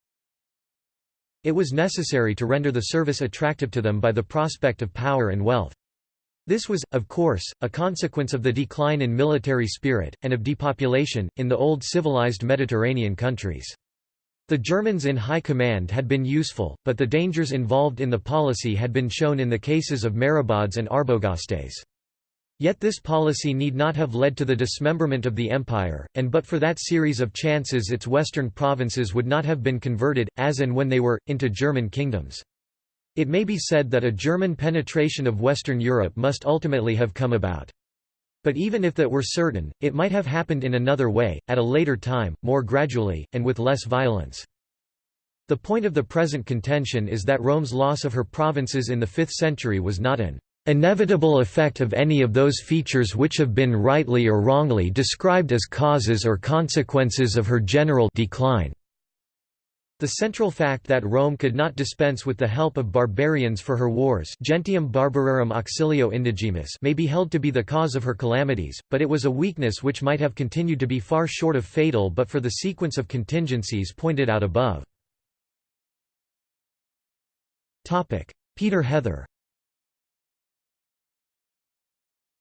it was necessary to render the service attractive to them by the prospect of power and wealth. This was, of course, a consequence of the decline in military spirit, and of depopulation, in the old civilized Mediterranean countries. The Germans in high command had been useful, but the dangers involved in the policy had been shown in the cases of Merobaudes and Arbogastes. Yet this policy need not have led to the dismemberment of the empire, and but for that series of chances its western provinces would not have been converted, as and when they were, into German kingdoms. It may be said that a German penetration of Western Europe must ultimately have come about. But even if that were certain, it might have happened in another way, at a later time, more gradually, and with less violence. The point of the present contention is that Rome's loss of her provinces in the 5th century was not an inevitable effect of any of those features which have been rightly or wrongly described as causes or consequences of her general decline. The central fact that Rome could not dispense with the help of barbarians for her wars gentium barbararum auxilio indigemus may be held to be the cause of her calamities, but it was a weakness which might have continued to be far short of fatal but for the sequence of contingencies pointed out above. Peter Heather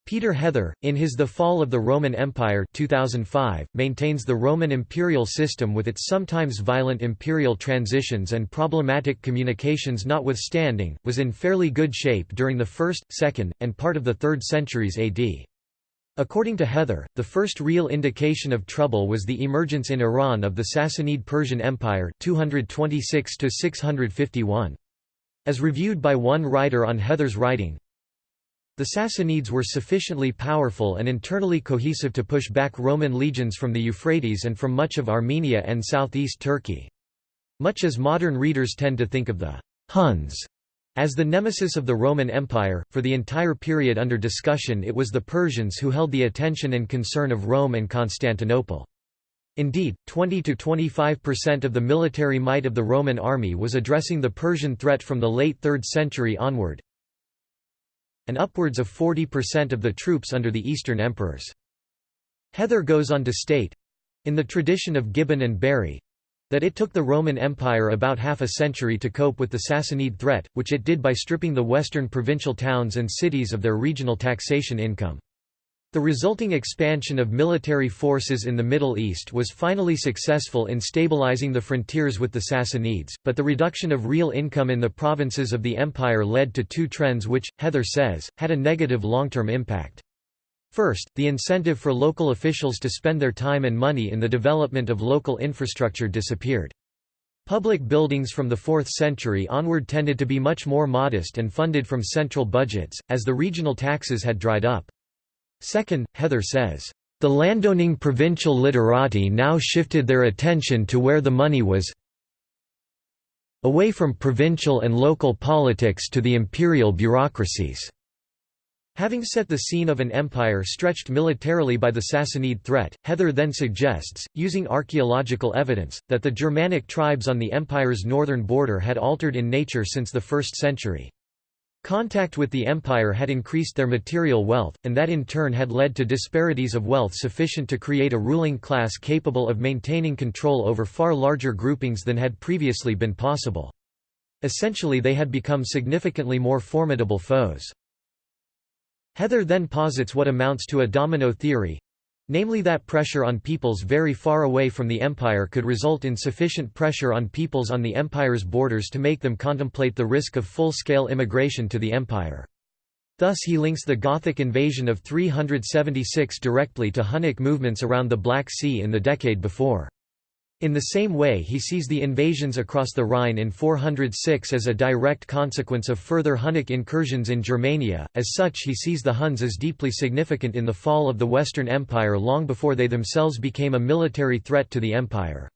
Peter Heather, in his The Fall of the Roman Empire 2005, maintains the Roman imperial system with its sometimes violent imperial transitions and problematic communications notwithstanding, was in fairly good shape during the 1st, 2nd, and part of the 3rd centuries AD. According to Heather, the first real indication of trouble was the emergence in Iran of the Sassanid Persian Empire 226 As reviewed by one writer on Heather's writing, the Sassanids were sufficiently powerful and internally cohesive to push back Roman legions from the Euphrates and from much of Armenia and southeast Turkey. Much as modern readers tend to think of the Huns as the nemesis of the Roman Empire, for the entire period under discussion it was the Persians who held the attention and concern of Rome and Constantinople. Indeed, 20–25% of the military might of the Roman army was addressing the Persian threat from the late 3rd century onward, and upwards of 40% of the troops under the Eastern emperors. Heather goes on to state—in the tradition of Gibbon and Bury, that it took the Roman Empire about half a century to cope with the Sassanid threat, which it did by stripping the western provincial towns and cities of their regional taxation income. The resulting expansion of military forces in the Middle East was finally successful in stabilizing the frontiers with the Sassanids, but the reduction of real income in the provinces of the empire led to two trends which, Heather says, had a negative long-term impact. First, the incentive for local officials to spend their time and money in the development of local infrastructure disappeared. Public buildings from the 4th century onward tended to be much more modest and funded from central budgets, as the regional taxes had dried up. Second, Heather says, "...the landowning provincial literati now shifted their attention to where the money was away from provincial and local politics to the imperial bureaucracies." Having set the scene of an empire stretched militarily by the Sassanid threat, Heather then suggests, using archaeological evidence, that the Germanic tribes on the empire's northern border had altered in nature since the 1st century. Contact with the empire had increased their material wealth, and that in turn had led to disparities of wealth sufficient to create a ruling class capable of maintaining control over far larger groupings than had previously been possible. Essentially they had become significantly more formidable foes. Heather then posits what amounts to a domino theory, namely that pressure on peoples very far away from the empire could result in sufficient pressure on peoples on the empire's borders to make them contemplate the risk of full-scale immigration to the empire. Thus he links the Gothic invasion of 376 directly to Hunnic movements around the Black Sea in the decade before. In the same way he sees the invasions across the Rhine in 406 as a direct consequence of further Hunnic incursions in Germania, as such he sees the Huns as deeply significant in the fall of the Western Empire long before they themselves became a military threat to the empire.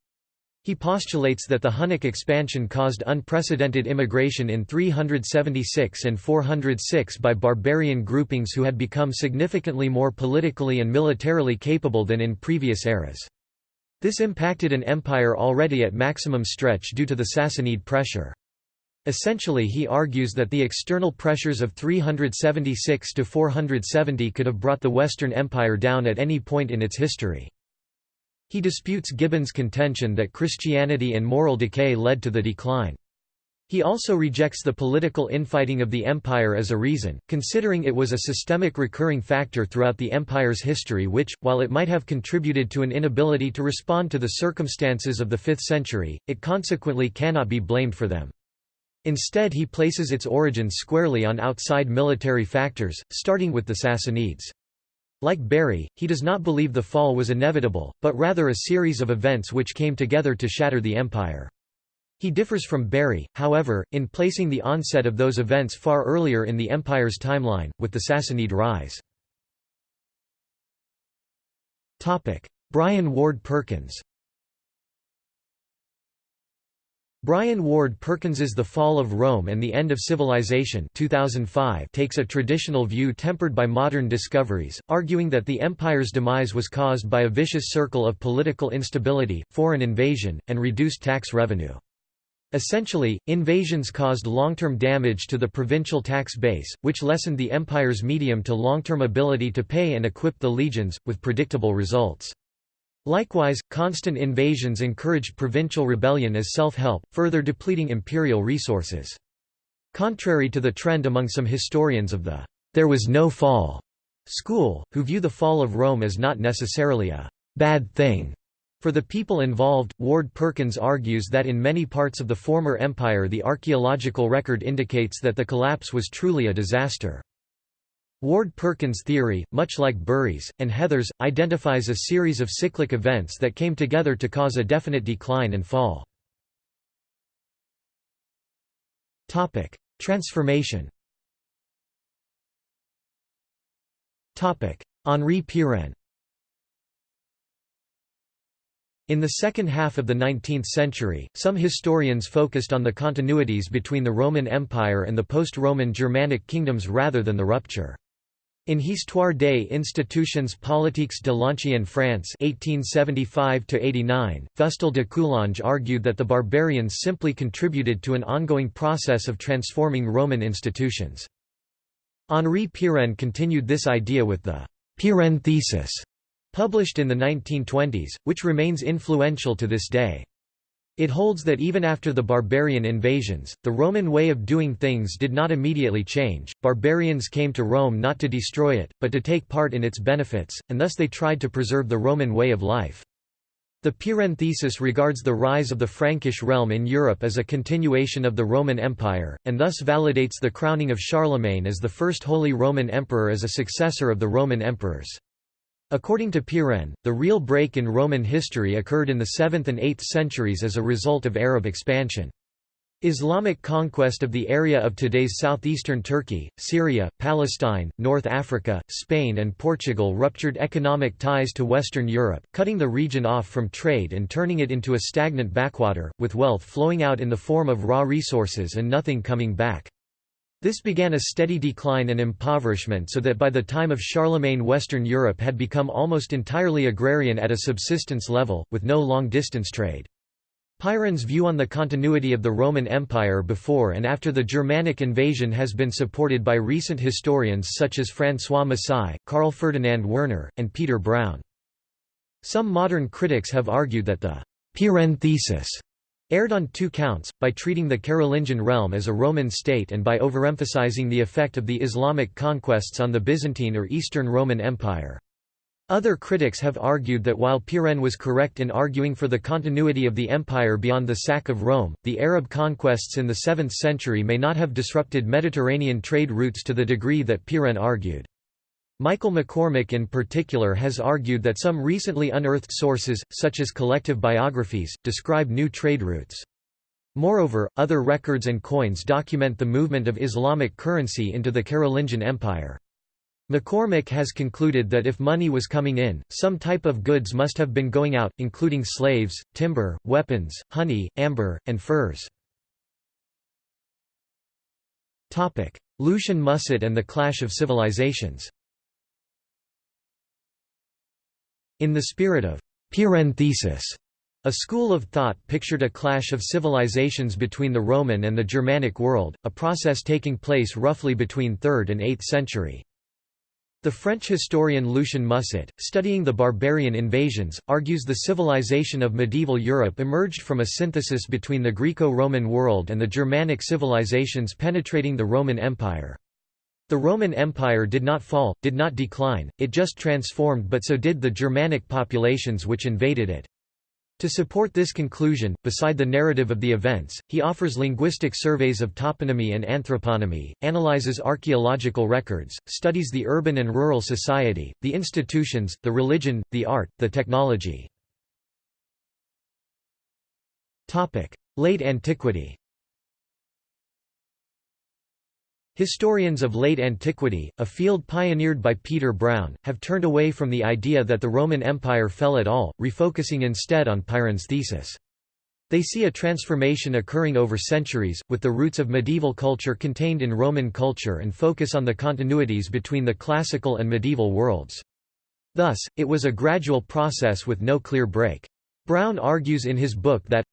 He postulates that the Hunnic expansion caused unprecedented immigration in 376 and 406 by barbarian groupings who had become significantly more politically and militarily capable than in previous eras. This impacted an empire already at maximum stretch due to the Sassanid pressure. Essentially he argues that the external pressures of 376 to 470 could have brought the Western Empire down at any point in its history. He disputes Gibbon's contention that Christianity and moral decay led to the decline. He also rejects the political infighting of the empire as a reason, considering it was a systemic recurring factor throughout the empire's history which, while it might have contributed to an inability to respond to the circumstances of the 5th century, it consequently cannot be blamed for them. Instead he places its origins squarely on outside military factors, starting with the Sassanids. Like Bury, he does not believe the fall was inevitable, but rather a series of events which came together to shatter the empire. He differs from Bury, however, in placing the onset of those events far earlier in the empire's timeline, with the Sassanid rise. Brian Ward Perkins Brian Ward Perkins's The Fall of Rome and the End of Civilization 2005 takes a traditional view tempered by modern discoveries, arguing that the empire's demise was caused by a vicious circle of political instability, foreign invasion, and reduced tax revenue. Essentially, invasions caused long-term damage to the provincial tax base, which lessened the empire's medium to long-term ability to pay and equip the legions, with predictable results. Likewise, constant invasions encouraged provincial rebellion as self-help, further depleting imperial resources. Contrary to the trend among some historians of the «there was no fall» school, who view the fall of Rome as not necessarily a «bad thing», for the people involved, Ward Perkins argues that in many parts of the former empire the archaeological record indicates that the collapse was truly a disaster. Ward Perkins' theory, much like Bury's, and Heather's, identifies a series of cyclic events that came together to cause a definite decline and fall. Transformation Henri Pirenne in the second half of the 19th century, some historians focused on the continuities between the Roman Empire and the post-Roman Germanic kingdoms rather than the rupture. In Histoire des institutions politiques de l'Ancienne France 1875 Fustel de Coulanges argued that the barbarians simply contributed to an ongoing process of transforming Roman institutions. Henri Pirenne continued this idea with the Pirenne thesis, published in the 1920s, which remains influential to this day. It holds that even after the barbarian invasions, the Roman way of doing things did not immediately change. Barbarians came to Rome not to destroy it, but to take part in its benefits, and thus they tried to preserve the Roman way of life. The Pirenne thesis regards the rise of the Frankish realm in Europe as a continuation of the Roman Empire, and thus validates the crowning of Charlemagne as the first Holy Roman Emperor as a successor of the Roman emperors. According to Pirenne, the real break in Roman history occurred in the 7th and 8th centuries as a result of Arab expansion. Islamic conquest of the area of today's southeastern Turkey, Syria, Palestine, North Africa, Spain and Portugal ruptured economic ties to Western Europe, cutting the region off from trade and turning it into a stagnant backwater, with wealth flowing out in the form of raw resources and nothing coming back. This began a steady decline and impoverishment so that by the time of Charlemagne Western Europe had become almost entirely agrarian at a subsistence level, with no long-distance trade. Pirenne's view on the continuity of the Roman Empire before and after the Germanic invasion has been supported by recent historians such as François Masai, Karl Ferdinand Werner, and Peter Brown. Some modern critics have argued that the Pyrrhon thesis erred on two counts, by treating the Carolingian realm as a Roman state and by overemphasizing the effect of the Islamic conquests on the Byzantine or Eastern Roman Empire. Other critics have argued that while Pirenne was correct in arguing for the continuity of the empire beyond the sack of Rome, the Arab conquests in the 7th century may not have disrupted Mediterranean trade routes to the degree that Pirenne argued. Michael McCormick in particular has argued that some recently unearthed sources, such as collective biographies, describe new trade routes. Moreover, other records and coins document the movement of Islamic currency into the Carolingian Empire. McCormick has concluded that if money was coming in, some type of goods must have been going out, including slaves, timber, weapons, honey, amber, and furs. Lucien Musset and the Clash of Civilizations In the spirit of Pirenne a school of thought pictured a clash of civilizations between the Roman and the Germanic world, a process taking place roughly between 3rd and 8th century. The French historian Lucien Musset, studying the barbarian invasions, argues the civilization of medieval Europe emerged from a synthesis between the Greco-Roman world and the Germanic civilizations penetrating the Roman Empire. The Roman Empire did not fall, did not decline, it just transformed but so did the Germanic populations which invaded it. To support this conclusion, beside the narrative of the events, he offers linguistic surveys of toponymy and anthroponymy, analyzes archaeological records, studies the urban and rural society, the institutions, the religion, the art, the technology. Late antiquity Historians of late antiquity, a field pioneered by Peter Brown, have turned away from the idea that the Roman Empire fell at all, refocusing instead on Pirenne's thesis. They see a transformation occurring over centuries, with the roots of medieval culture contained in Roman culture and focus on the continuities between the classical and medieval worlds. Thus, it was a gradual process with no clear break. Brown argues in his book that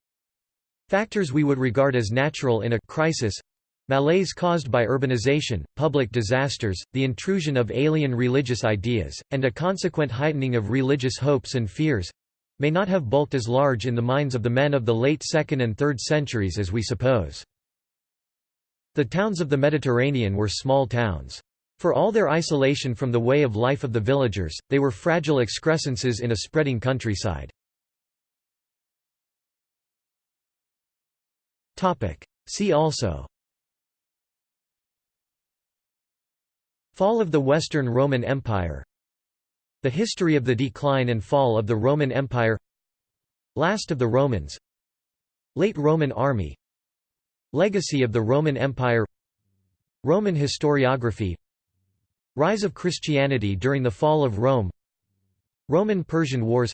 factors we would regard as natural in a crisis Malaise caused by urbanization, public disasters, the intrusion of alien religious ideas, and a consequent heightening of religious hopes and fears—may not have bulked as large in the minds of the men of the late 2nd and 3rd centuries as we suppose. The towns of the Mediterranean were small towns. For all their isolation from the way of life of the villagers, they were fragile excrescences in a spreading countryside. See also Fall of the Western Roman Empire The history of the decline and fall of the Roman Empire Last of the Romans Late Roman army Legacy of the Roman Empire Roman historiography Rise of Christianity during the fall of Rome Roman-Persian Wars.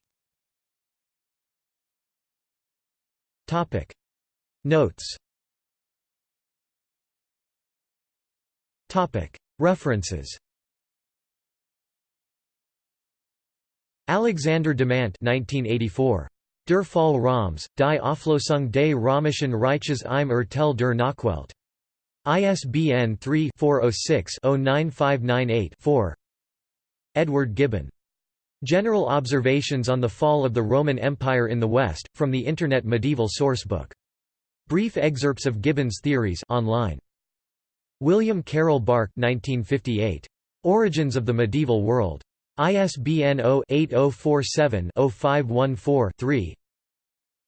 Topic. Notes References Alexander Demandt 1984. Der Fall Roms, die Auflösung des Römischen Reiches im Urteil der Nachwelt. ISBN 3-406-09598-4 Edward Gibbon. General Observations on the Fall of the Roman Empire in the West, from the Internet Medieval Sourcebook. Brief excerpts of Gibbon's theories online. William Carroll Bark 1958. Origins of the Medieval World. ISBN 0-8047-0514-3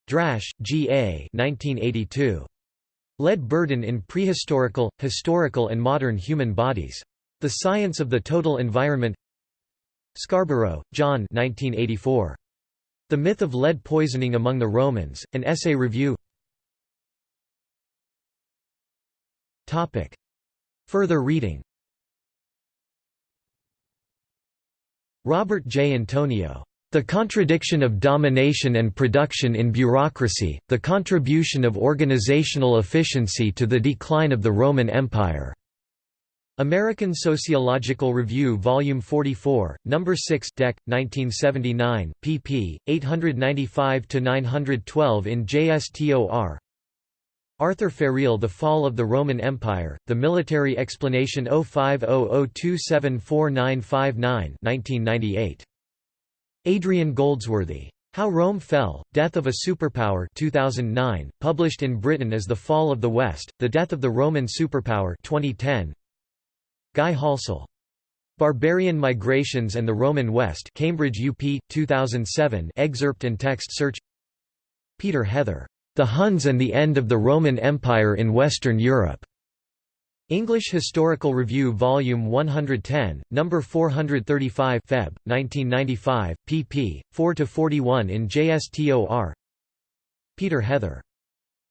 Drasch, G. A. 1982. Lead Burden in Prehistorical, Historical and Modern Human Bodies. The Science of the Total Environment Scarborough, John 1984. The Myth of Lead Poisoning Among the Romans, an Essay Review Further reading Robert J. Antonio. The Contradiction of Domination and Production in Bureaucracy, the Contribution of Organizational Efficiency to the Decline of the Roman Empire. American Sociological Review Volume 44, Number 6 Dec. 1979, pp. 895–912 in JSTOR Arthur Ferrill The Fall of the Roman Empire, The Military Explanation 0500274959 1998. Adrian Goldsworthy. How Rome Fell, Death of a Superpower 2009, published in Britain as The Fall of the West, The Death of the Roman Superpower 2010. Guy Halsall. Barbarian Migrations and the Roman West Cambridge UP, 2007 excerpt and text search Peter Heather the Huns and the End of the Roman Empire in Western Europe. English Historical Review Volume 110, No. 435 Feb. 1995, pp. 4–41 in JSTOR Peter Heather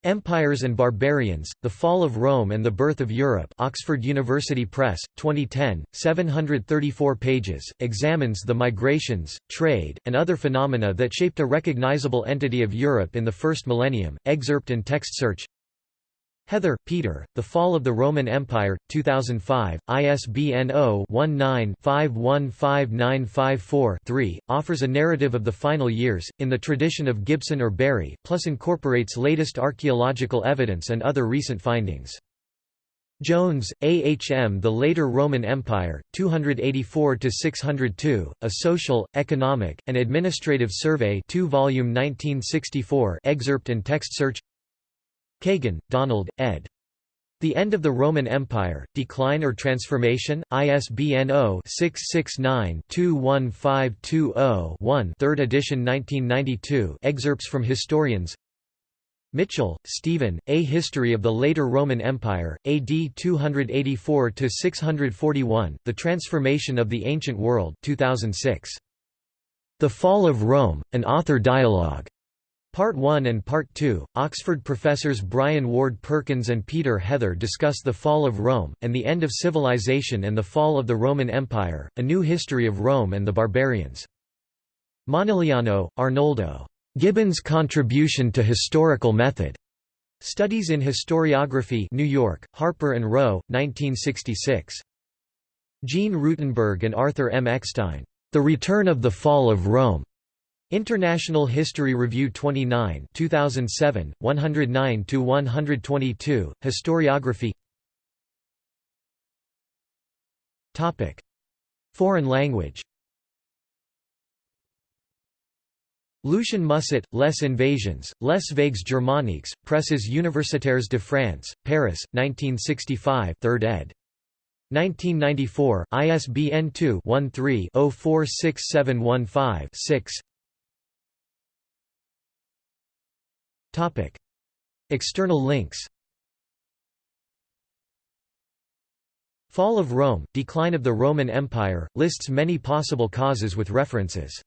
Empires and Barbarians, The Fall of Rome and the Birth of Europe Oxford University Press, 2010, 734 pages, examines the migrations, trade, and other phenomena that shaped a recognizable entity of Europe in the first millennium, excerpt and text search Heather, Peter, The Fall of the Roman Empire, 2005, ISBN 0-19-515954-3, offers a narrative of the final years, in the tradition of Gibbon or Bury, plus incorporates latest archaeological evidence and other recent findings. Jones, A. H. M. The Later Roman Empire, 284–602, A Social, Economic, and Administrative Survey 2 volume 1964 excerpt and text search Kagan, Donald, ed. The End of the Roman Empire, Decline or Transformation, ISBN 0-669-21520-1 3rd edition 1992 excerpts from historians Mitchell, Stephen, A History of the Later Roman Empire, AD 284–641, The Transformation of the Ancient World 2006. The Fall of Rome, an author dialogue. Part 1 and Part 2, Oxford professors Brian Ward Perkins and Peter Heather discuss the fall of Rome, and the end of civilization and the fall of the Roman Empire, a new history of Rome and the barbarians. Momigliano, Arnaldo. Gibbon's Contribution to Historical Method. Studies in Historiography New York, Harper and Row, 1966. Jean Rutenberg and Arthur M. Eckstein. The Return of the Fall of Rome. International History Review 29 2007, 109–122, Historiography. Foreign language. Lucien Musset, Les Invasions, Les Vagues Germaniques, Presses Universitaires de France, Paris, 1965 3rd ed. 1994, ISBN 2-13-046715-6 External links. Fall of Rome, Decline of the Roman Empire, lists many possible causes with references